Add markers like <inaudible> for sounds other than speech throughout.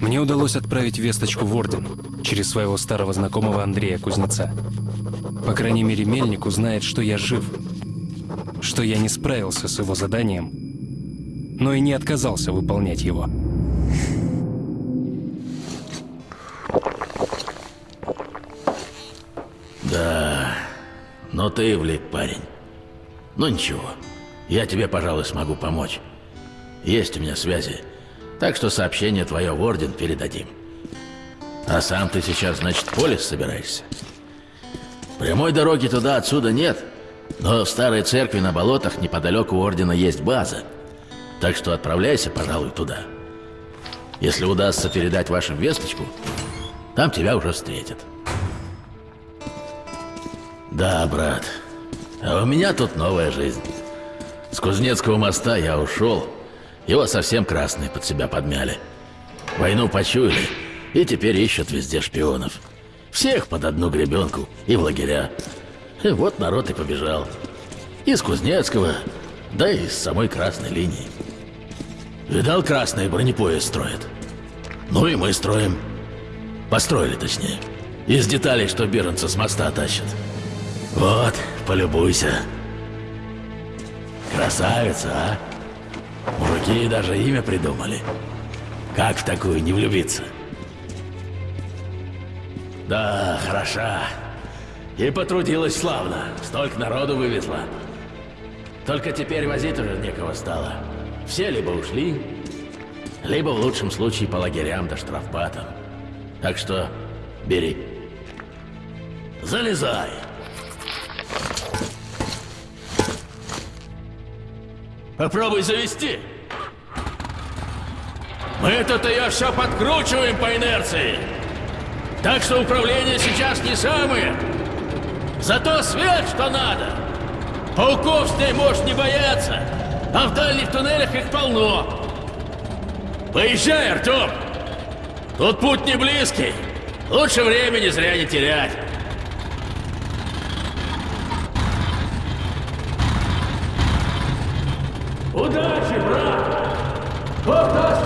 Мне удалось отправить весточку в Орден через своего старого знакомого Андрея Кузнеца. По крайней мере, Мельник узнает, что я жив, что я не справился с его заданием, но и не отказался выполнять его. Да, но ты влип, парень. Ну ничего, я тебе, пожалуй, смогу помочь. Есть у меня связи, так что сообщение твое в Орден передадим. А сам ты сейчас, значит, в полис собираешься? Прямой дороги туда отсюда нет, но в старой церкви на болотах неподалеку Ордена есть база. Так что отправляйся, пожалуй, туда. Если удастся передать вашим весточку, там тебя уже встретят. Да, брат. А у меня тут новая жизнь. С Кузнецкого моста я ушел. Его совсем красные под себя подмяли. Войну почуяли, и теперь ищут везде шпионов. Всех под одну гребенку и в лагеря. И вот народ и побежал. Из Кузнецкого, да и с самой красной линии. Видал, красные бронепоезд строят? Ну и мы строим. Построили, точнее. Из деталей, что Бернца с моста тащат. Вот, полюбуйся. Красавица, а? Мужики даже имя придумали. Как в такую не влюбиться? Да, хороша. И потрудилась славно. Столько народу вывезла. Только теперь возить уже некого стало. Все либо ушли, либо в лучшем случае по лагерям да штрафбатам. Так что бери. Залезай. Попробуй завести. Мы тут ее все подкручиваем по инерции. Так что управление сейчас не самое. Зато свет, что надо. Пауков с ней можешь не бояться. А в дальних туннелях их полно. Поезжай, Артем. Тут путь не близкий. Лучше времени зря не терять. Удачи, брат! Вот даст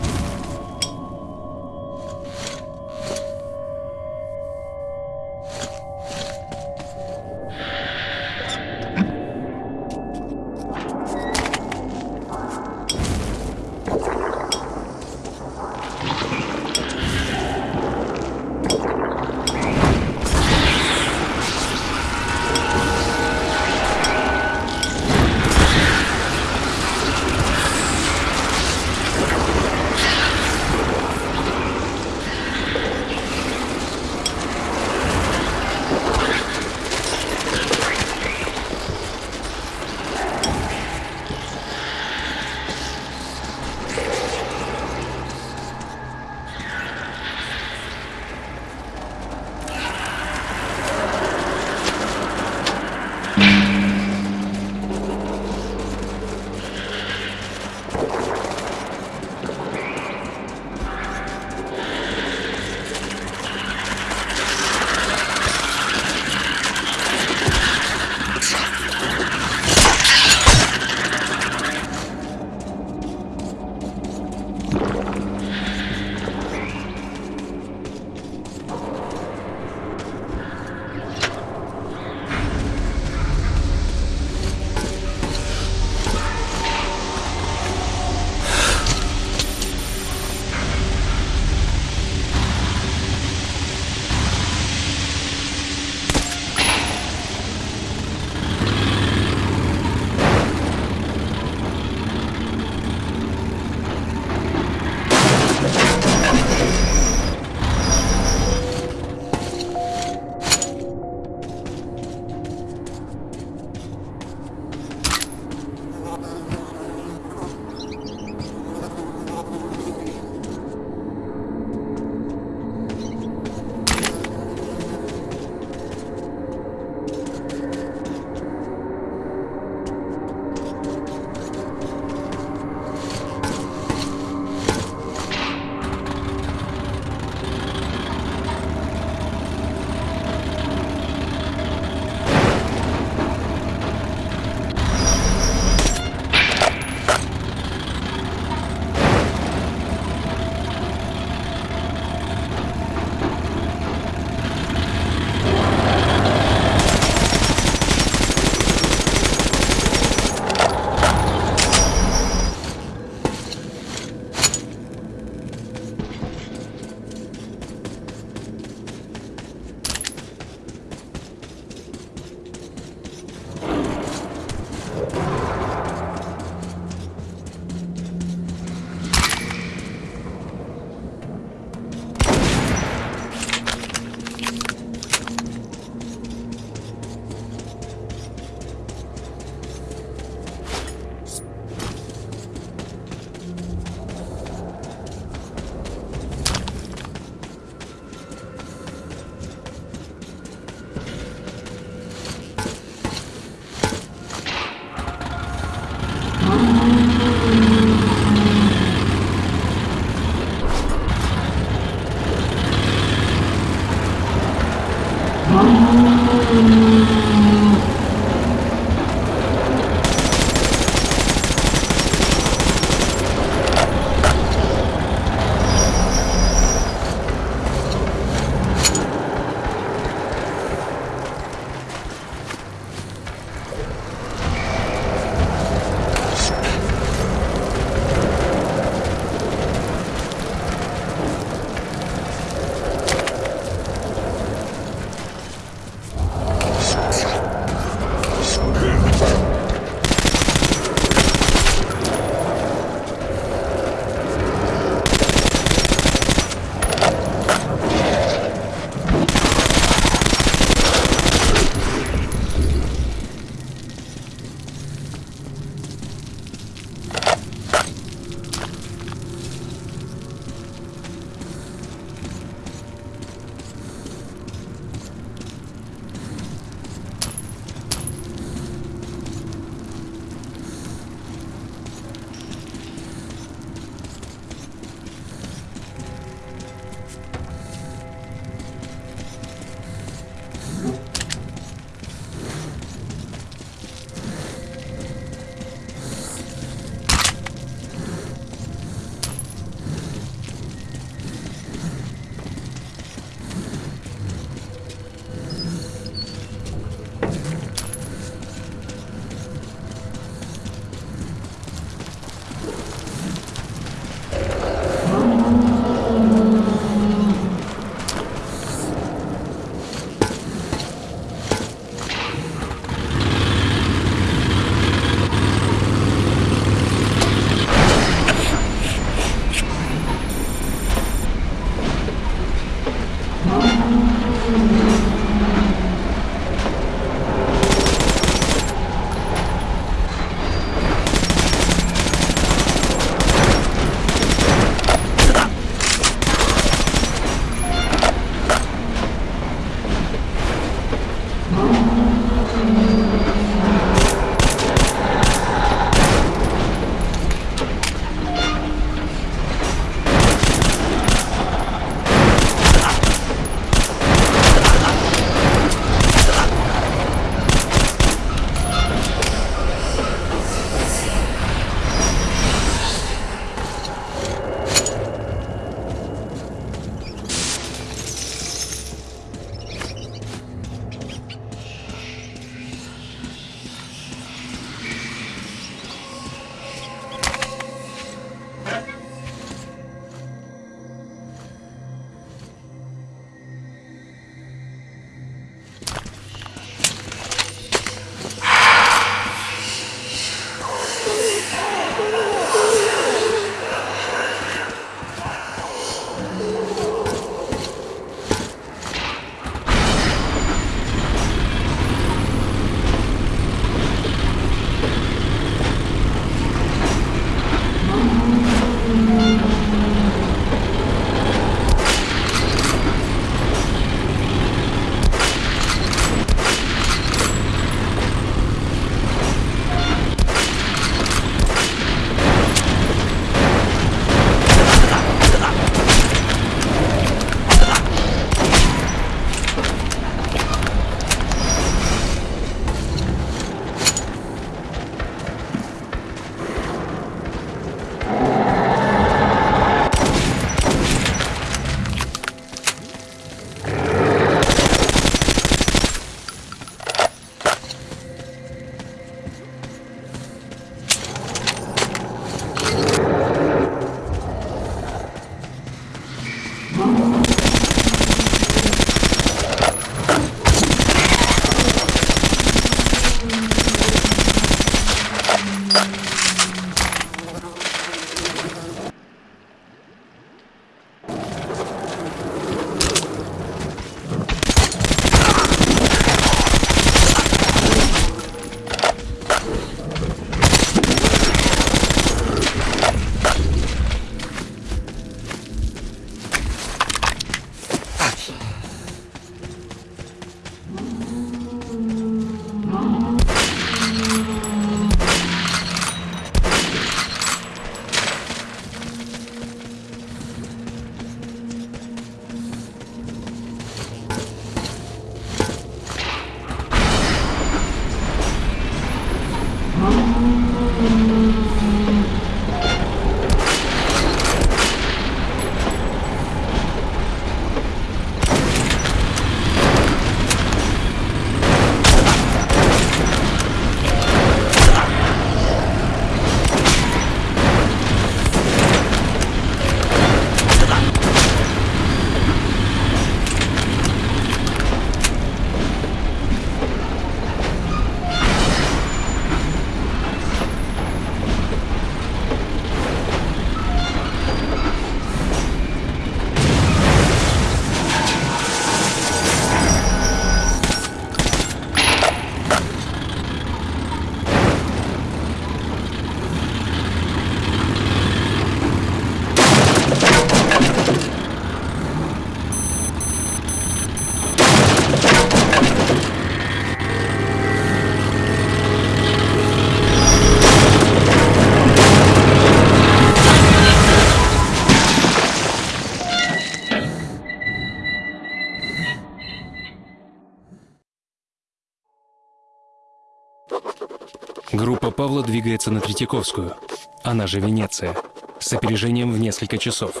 двигается на Третьяковскую, она же Венеция, с опережением в несколько часов.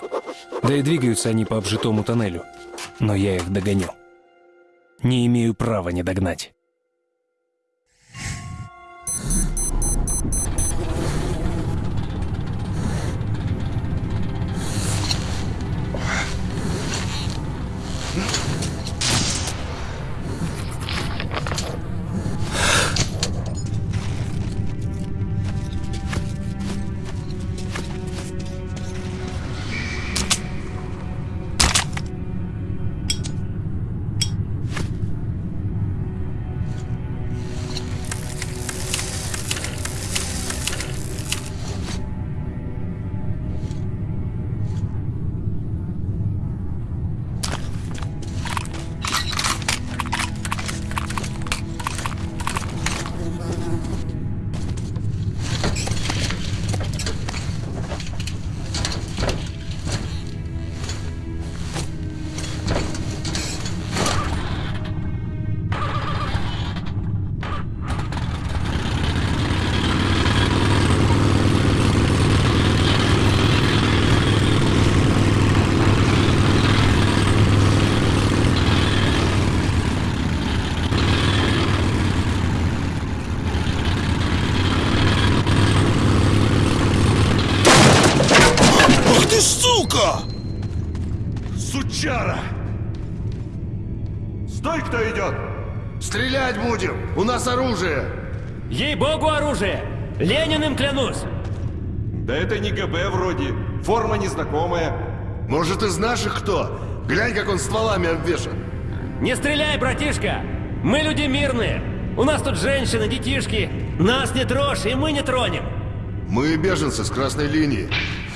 Да и двигаются они по обжитому тоннелю. Но я их догоню. Не имею права не догнать. Лениным клянусь! Да это не ГБ вроде. Форма незнакомая. Может, из наших кто? Глянь, как он стволами обвешан. Не стреляй, братишка! Мы люди мирные! У нас тут женщины, детишки! Нас не трожь, и мы не тронем! Мы беженцы с красной линии.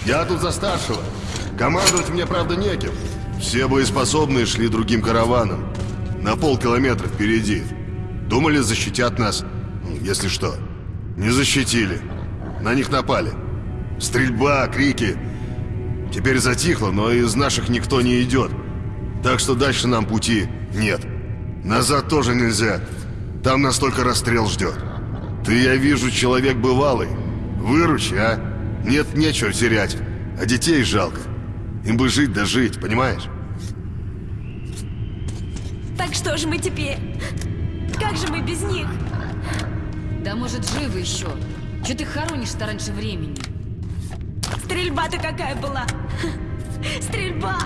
Я тут за старшего. Командовать мне, правда, неким. Все боеспособные шли другим караваном. На полкилометра впереди. Думали, защитят нас. Если что. Не защитили. На них напали. Стрельба, крики. Теперь затихло, но из наших никто не идет. Так что дальше нам пути нет. Назад тоже нельзя. Там нас только расстрел ждет. Ты, я вижу, человек бывалый. Выручи, а? Нет, нечего терять. А детей жалко. Им бы жить да жить, понимаешь? Так что же мы теперь? Как же мы без них? Да может живы еще. Че ты хоронишь-то раньше времени? Стрельба-то какая была? Стрельба!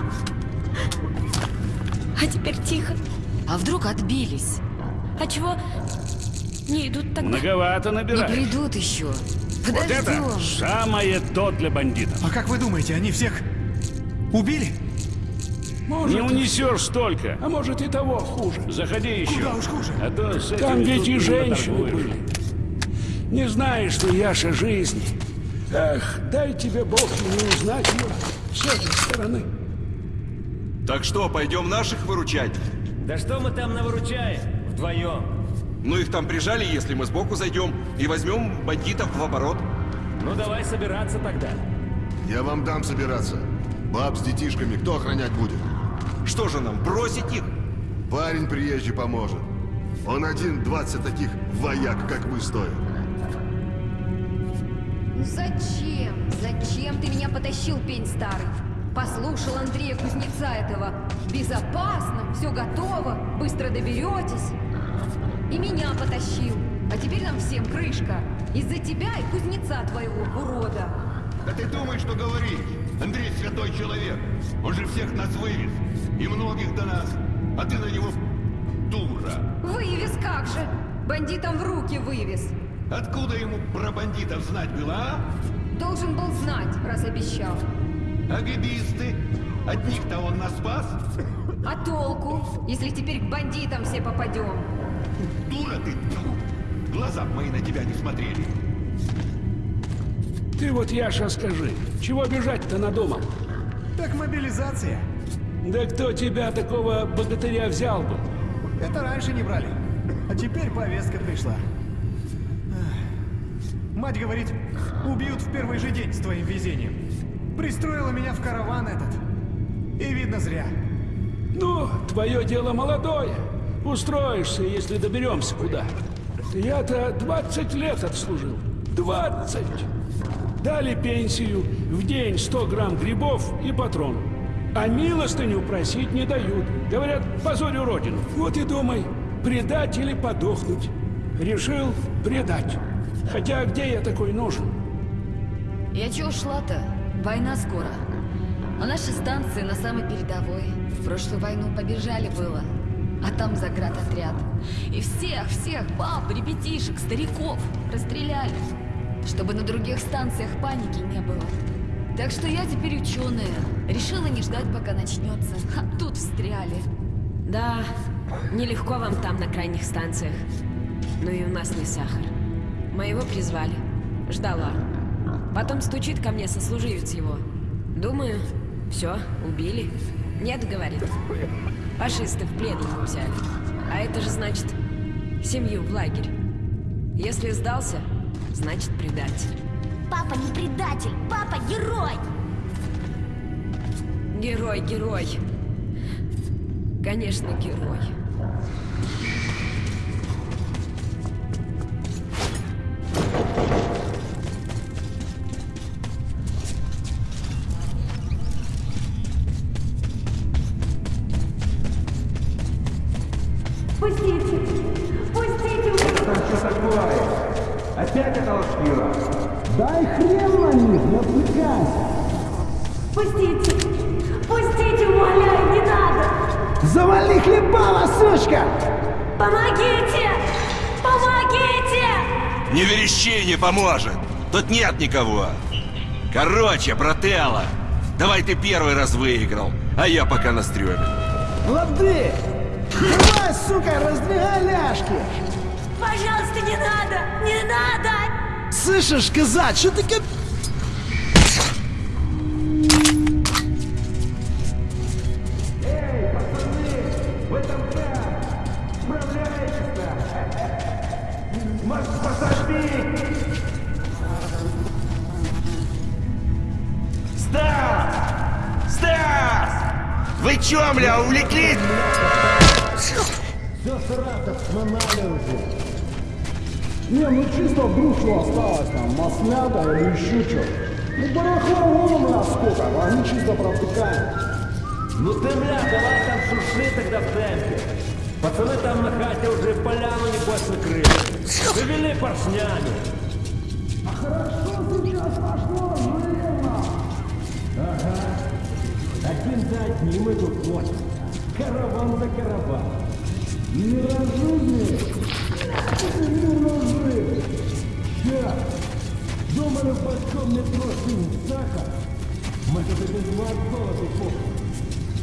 А теперь тихо. А вдруг отбились? А чего не идут тогда? Многовато Не набираешь. придут еще. Вот это Подождем. самое то для бандитов. А как вы думаете, они всех убили? Не унесешь столько. А может и того хуже. Заходи еще. Куда уж хуже? А то с Там ведь и женщины были. Не знаешь ты, Яша, жизни. Эх, дай тебе Бог не узнать его с этой стороны. Так что, пойдем наших выручать? Да что мы там навыручаем? Вдвоем. Ну их там прижали, если мы сбоку зайдем и возьмем бандитов в оборот. Ну давай собираться тогда. Я вам дам собираться. Баб с детишками кто охранять будет? Что же нам, бросить их? Парень приезжий поможет. Он один 20 таких вояк, как вы, стоит. Зачем? Зачем ты меня потащил, пень старый? Послушал Андрея Кузнеца этого. Безопасно, все готово, быстро доберетесь. И меня потащил. А теперь нам всем крышка. Из-за тебя и кузнеца твоего урода. Да ты думаешь, что говоришь? Андрей святой человек. Он же всех нас вывез. И многих до нас. А ты на него дура. Вывез как же? Бандитам в руки вывез. Откуда ему про бандитов знать было, а? Должен был знать, раз обещал. А гибисты? Одних-то он нас спас? А толку, если теперь к бандитам все попадем? Дура ты! Тьфу! Глаза мои на тебя не смотрели. Ты вот, Яша, скажи, чего бежать-то надумал? Так мобилизация. Да кто тебя, такого богатыря, взял бы? Это раньше не брали. А теперь повестка пришла. Мать говорит, убьют в первый же день с твоим везением. Пристроила меня в караван этот. И видно зря. Ну, твое дело молодое. Устроишься, если доберемся куда. Я-то 20 лет отслужил. 20! Дали пенсию, в день 100 грамм грибов и патрон. А милостыню просить не дают. Говорят, позорю родину. Вот и думай, предать или подохнуть. Решил предать. Хотя где я такой нужен? Я чё ушла-то? Война скоро. А наши станции на самой передовой. В прошлую войну побежали было. А там заградотряд. И всех, всех, баб, ребятишек, стариков расстреляли. Чтобы на других станциях паники не было. Так что я теперь ученая. Решила не ждать, пока начнется. А тут встряли. Да, нелегко вам там на крайних станциях. Но и у нас не сахар. Моего призвали. Ждала. Потом стучит ко мне сослуживец его. Думаю, все, убили. Нет, говорит. Фашисты в плен его взяли. А это же значит семью в лагерь. Если сдался, значит предатель. Папа не предатель, папа герой! Герой, герой. Конечно, герой. Такое? Опять это лошпила? Дай хрен на них, не отвлекайся! Пустите! Пустите, умоляю, не надо! Завали хлебала, сучка! Помогите! Помогите! Не верещи, не поможет. Тут нет никого. Короче, брателло, давай ты первый раз выиграл, а я пока на стреме. Лады! Давай, сука, раздвигай ляжки! Пожалуйста, не надо! Не надо! Слышишь, казать, что ты Не, ну чисто что осталось там, маслята или еще что. Ну барахла вон у нас сколько, а они чисто протыкаем. Ну ты, бля, давай там шурши тогда в темпе. Пацаны там на хате уже поляну небось накрыли. Завели поршнями. А хорошо сейчас пошло, жирно. Ага. Один за одним мы тут. Караван за караван. Неразумные. Неразумные. <laughs> Думали, в большом метро синь сахар. Мы тут и без вас золота купим.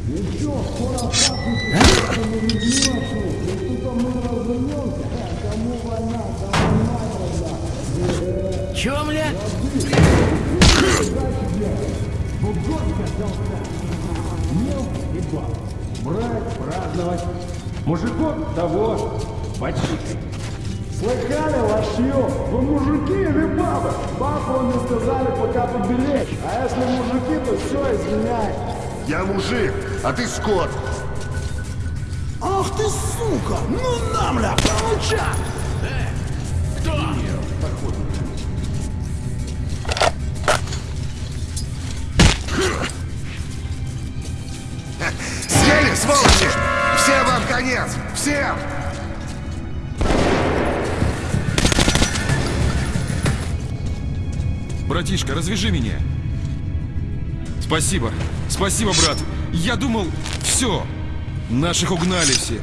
Еще скоро пахнет, мы людьми вокруг. И только мы развернемся. А кому война, кому надо, Чё, бля? и баб. Брать, праздновать. Мужиков того, почикать. Слыхали, лошье? Вы мужики или бабы? Папу мне сказали пока поберечь. А если мужики, то все, извиняй. Я мужик, а ты скот. Ах ты сука! Ну на, бля, получай! Братишка, развяжи меня. Спасибо. Спасибо, брат. Я думал, все. Наших угнали всех.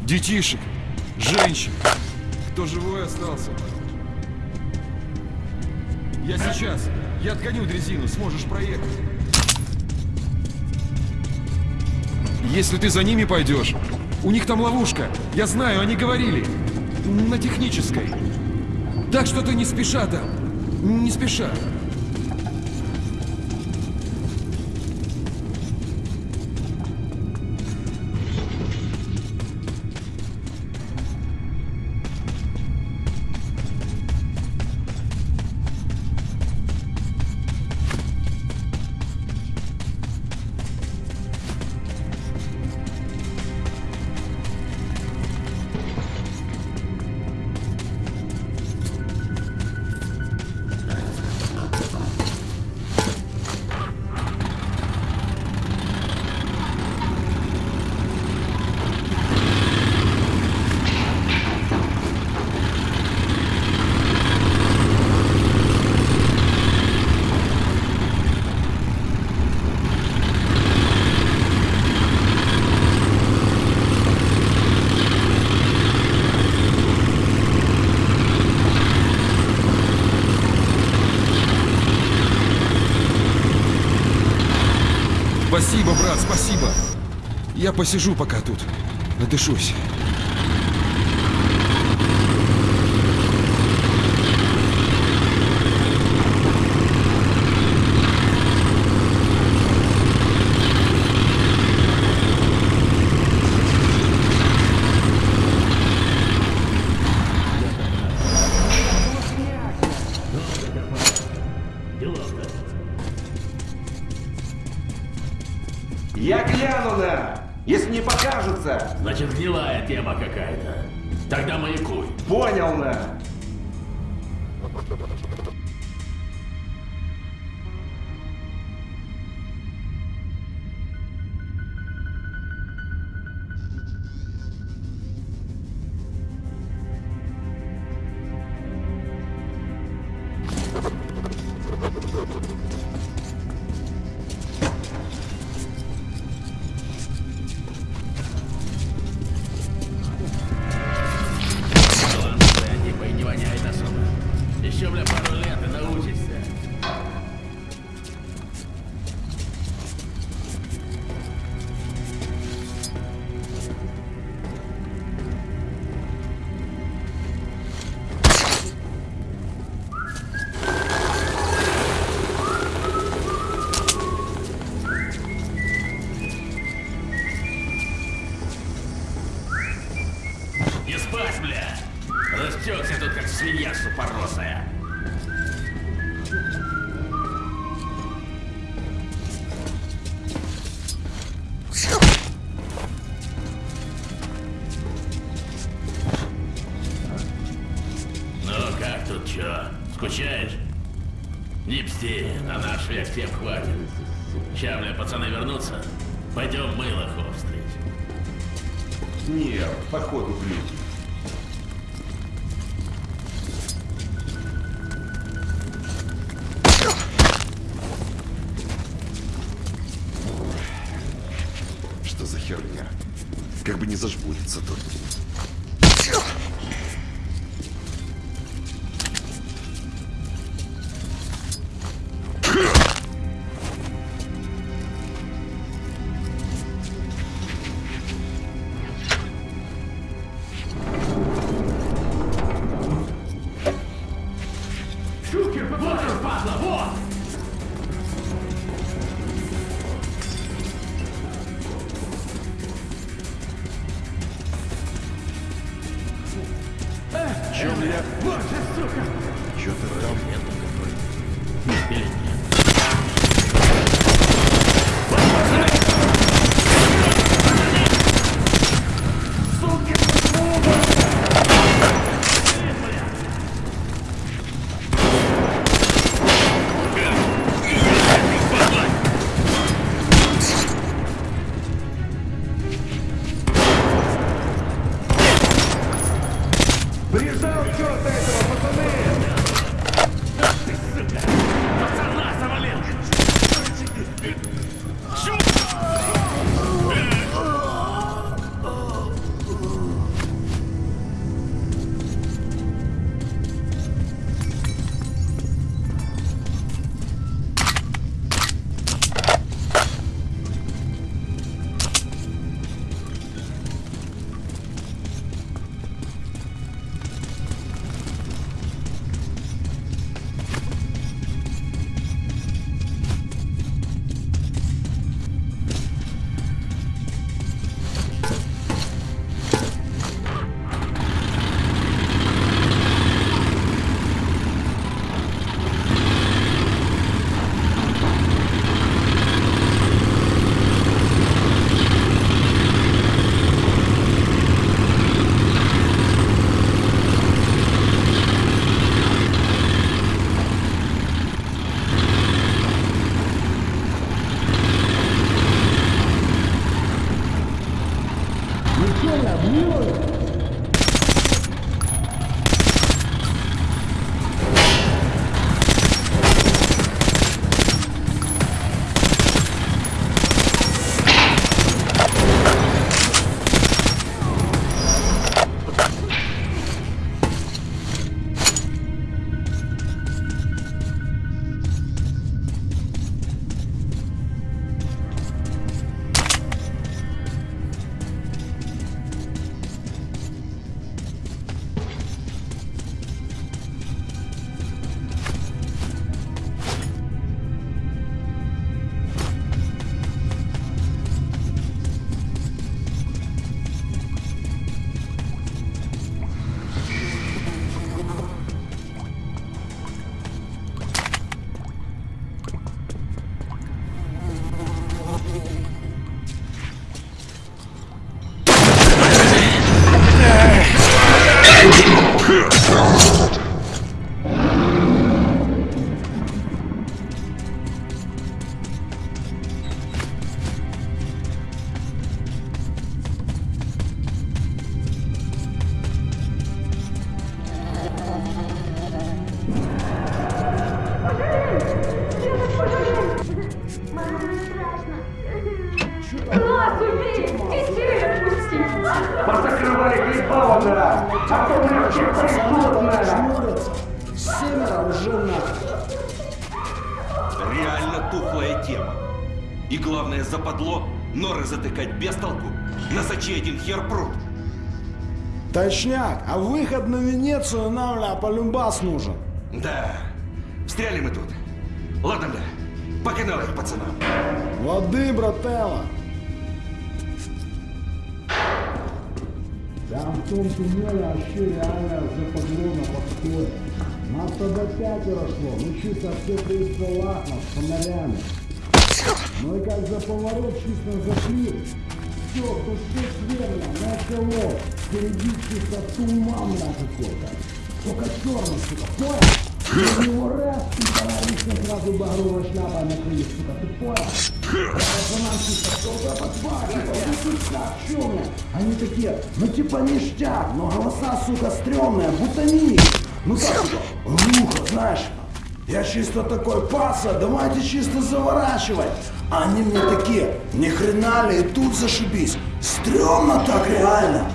Детишек, женщин. Кто живой остался? Я сейчас. Я отгоню дрезину, сможешь проехать. Если ты за ними пойдешь, у них там ловушка. Я знаю, они говорили. На технической. Так что ты не спеша там. Не спеша. посижу пока тут. Надышусь. швед, всем хватит. Ща, пацаны вернутся. Пойдем Мылохов встретим. Не, походу нет. Что за херня? Как бы не зажмуриться тут. Шмура! Отпусти Шмура! Семеро жена! Реально тухлая тема. И главное, западло норы затыкать без толку. На Насочи один хер пруд. Точняк, а выход на Венецию нам ля полюбас нужен. Да, встряли мы тут. Ладно, да, по каналах, пацанам. Воды, брателла. Турки-0, а 4 аля западлено подходит. Нас тогда пятеро шло, ну чисто все триста лахов с фонарями. Ну и как за поворот чисто зашли. Все, кто все сверно, начало. Впереди чисто туман какой-то. Только черный, сука, понял? Из него раз, товарищ сразу багровая шляпа накрылись, сука, ты понял? Пацанам чисто, кто-то как, бля? Они такие, ну типа ништяк, но голоса, сука, стрёмные, будто их. Ну сука, глухо, знаешь, я чисто такой, паца, давайте чисто заворачивать. А они мне такие, ни хрена ли, и тут зашибись. Стрёмно так реально.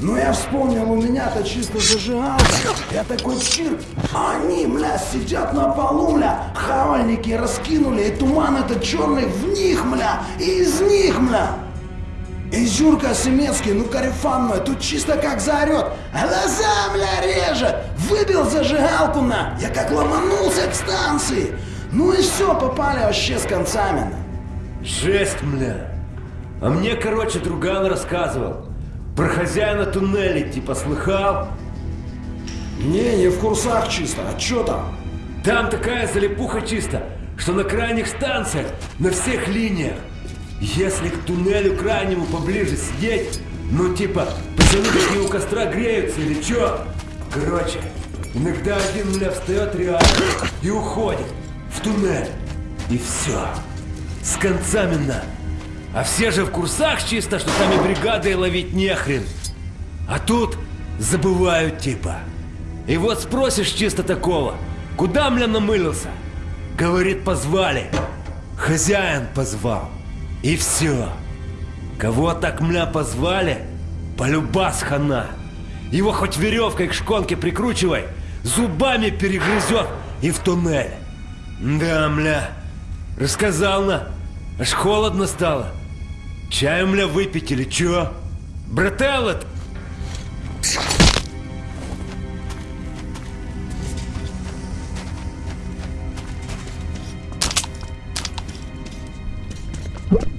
Ну я вспомнил, у меня-то чисто зажигалка. Я такой чир, они, мля, сидят на полу, мля, хавальники раскинули, и туман этот черный в них, мля, и из них, мля. И Зюрка Семецкий, ну карифан мой, тут чисто как заорет. Глаза, мля, режет. Выбил зажигалку на. Я как ломанулся к станции. Ну и все, попали вообще с концами. Жесть, мля. А мне, короче, друган рассказывал. Про хозяина туннелей, типа, слыхал? Не, не в курсах чисто. А чё там? Там такая залипуха чисто, что на крайних станциях, на всех линиях. Если к туннелю крайнему поближе сидеть, ну типа, пацаны такие у костра греются или чё? Короче, иногда один мля встает реально и уходит в туннель. И все. С концами на. А все же в курсах чисто, что там и бригадой ловить нехрен. А тут забывают типа. И вот спросишь чисто такого, куда мля намылился? Говорит, позвали. Хозяин позвал. И все. Кого так мля позвали, полюбас хана. Его хоть веревкой к шконке прикручивай, зубами перегрызет и в туннель. Да, мля, рассказал на, аж холодно стало. Чаю, мля, выпить или чё? Брателло you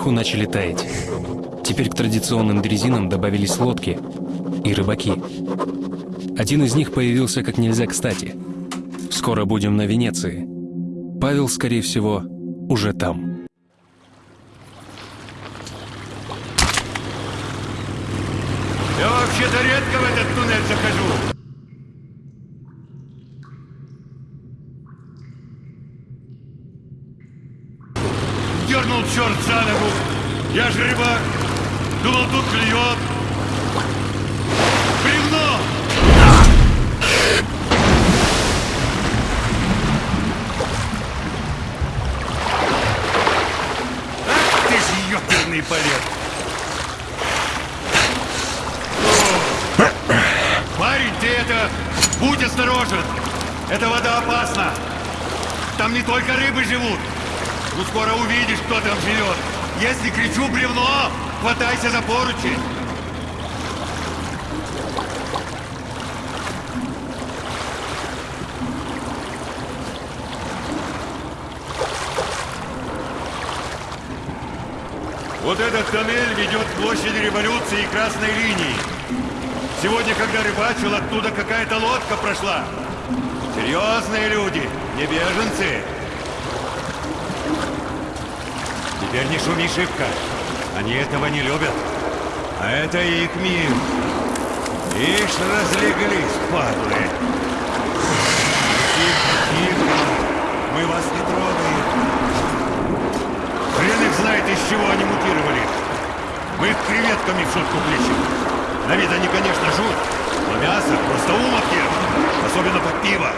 наверху начали таять. Теперь к традиционным дрезинам добавились лодки и рыбаки. Один из них появился как нельзя кстати. Скоро будем на Венеции. Павел, скорее всего, уже там. Я вообще-то редко в этот туннель захожу. Дернул черт за ногу. Я же рыбак. Думал, тут клюет. Бревно! Ах ты ж ёперный полет! Парень, ты это... Будь осторожен! Эта вода опасна! Там не только рыбы живут! Ну скоро увидишь, кто там живет! Если кричу бревно, хватайся за поручень! Вот этот тоннель ведет к площади революции и красной линии. Сегодня, когда рыбачил, оттуда какая-то лодка прошла. Серьезные люди, не беженцы. Теперь не шуми шибко. Они этого не любят. А это их мир. Ишь, разлеглись, падлы. Тихо, тихо. Мы вас не трогаем. Хрен их знает, из чего они мутировали. Мы их креветками в шутку плечем. На вид они, конечно, жут, но мясо просто ешь, особенно под пиво.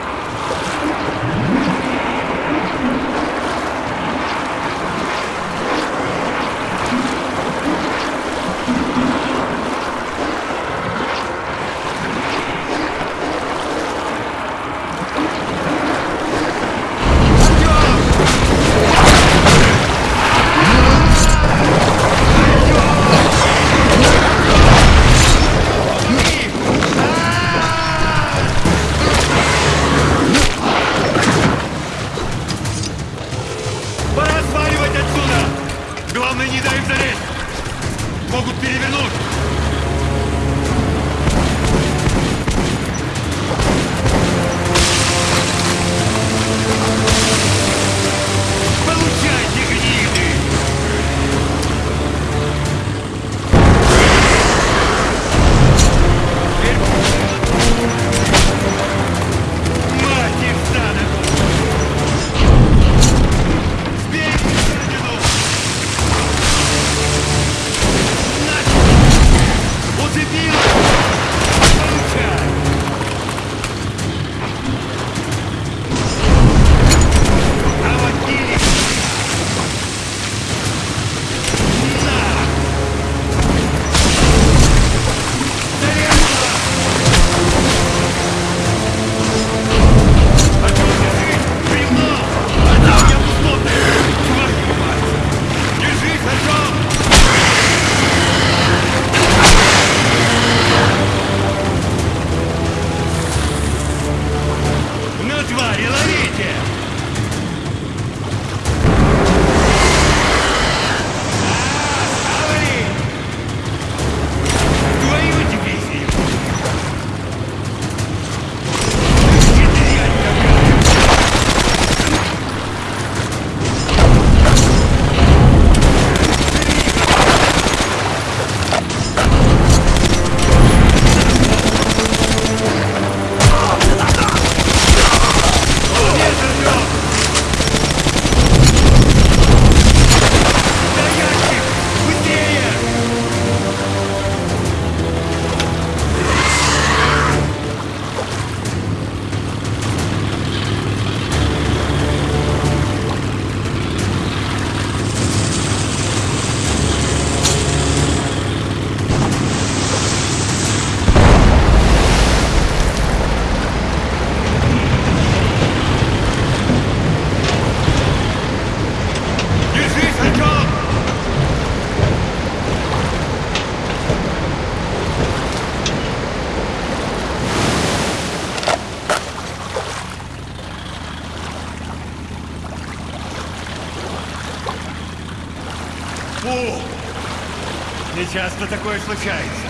Не часто